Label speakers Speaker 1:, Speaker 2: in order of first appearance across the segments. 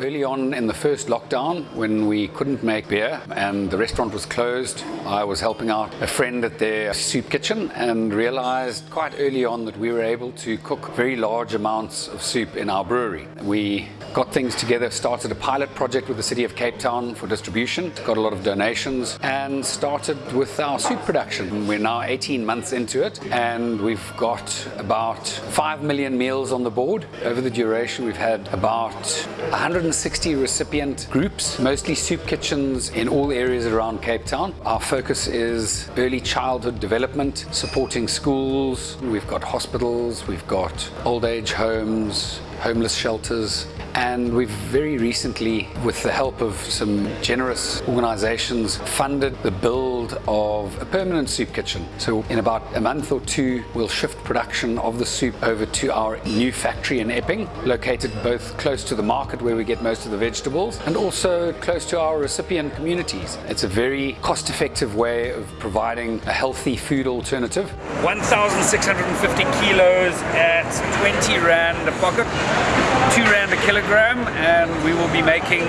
Speaker 1: Early on in the first lockdown, when we couldn't make beer and the restaurant was closed, I was helping out a friend at their soup kitchen and realized quite early on that we were able to cook very large amounts of soup in our brewery. We got things together, started a pilot project with the City of Cape Town for distribution, got a lot of donations and started with our soup production. We're now 18 months into it and we've got about 5 million meals on the board. Over the duration we've had about 160 recipient groups, mostly soup kitchens in all areas around Cape Town. Our focus is early childhood development, supporting schools. We've got hospitals, we've got old age homes, homeless shelters, and we've very recently, with the help of some generous organizations, funded the build of a permanent soup kitchen. So in about a month or two, we'll shift production of the soup over to our new factory in Epping, located both close to the market where we get most of the vegetables and also close to our recipient communities. It's a very cost-effective way of providing a healthy food alternative.
Speaker 2: 1,650 kilos at 20 rand a pocket, 2 rand a kilogram and we will be making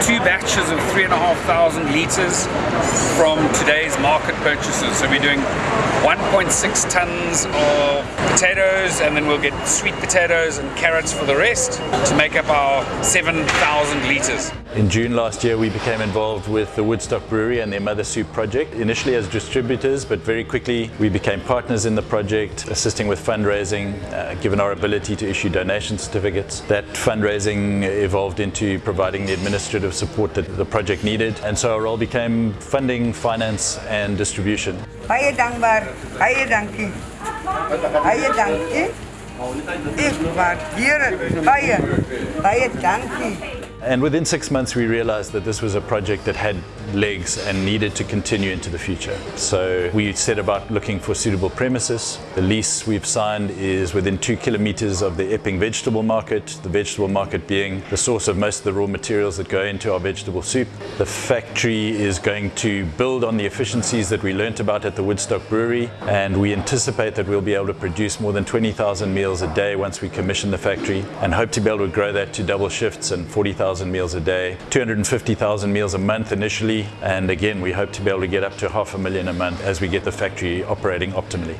Speaker 2: two batches of 3,500 litres from today's market purchases. So we're doing 1.6 tons of potatoes and then we'll get sweet potatoes and carrots for the rest to make up our 7,000 litres.
Speaker 3: In June last year we became involved with the Woodstock Brewery and their Mother Soup project, initially as distributors but very quickly we became partners in the project, assisting with fundraising, uh, given our ability to issue donation certificates. That fundraising evolved into providing the administrative support that the project needed and so our role became funding, finance and distribution.
Speaker 4: Baie dankbaar, baie dankie. Baie dankie. Ek waardeer dit.
Speaker 3: And within six months we realized that this was a project that had legs and needed to continue into the future. So we set about looking for suitable premises. The lease we've signed is within two kilometers of the Epping vegetable market, the vegetable market being the source of most of the raw materials that go into our vegetable soup. The factory is going to build on the efficiencies that we learnt about at the Woodstock Brewery and we anticipate that we'll be able to produce more than 20,000 meals a day once we commission the factory and hope to be able to grow that to double shifts and 40,000 meals a day, 250,000 meals a month initially and again we hope to be able to get up to half a million a month as we get the factory operating optimally.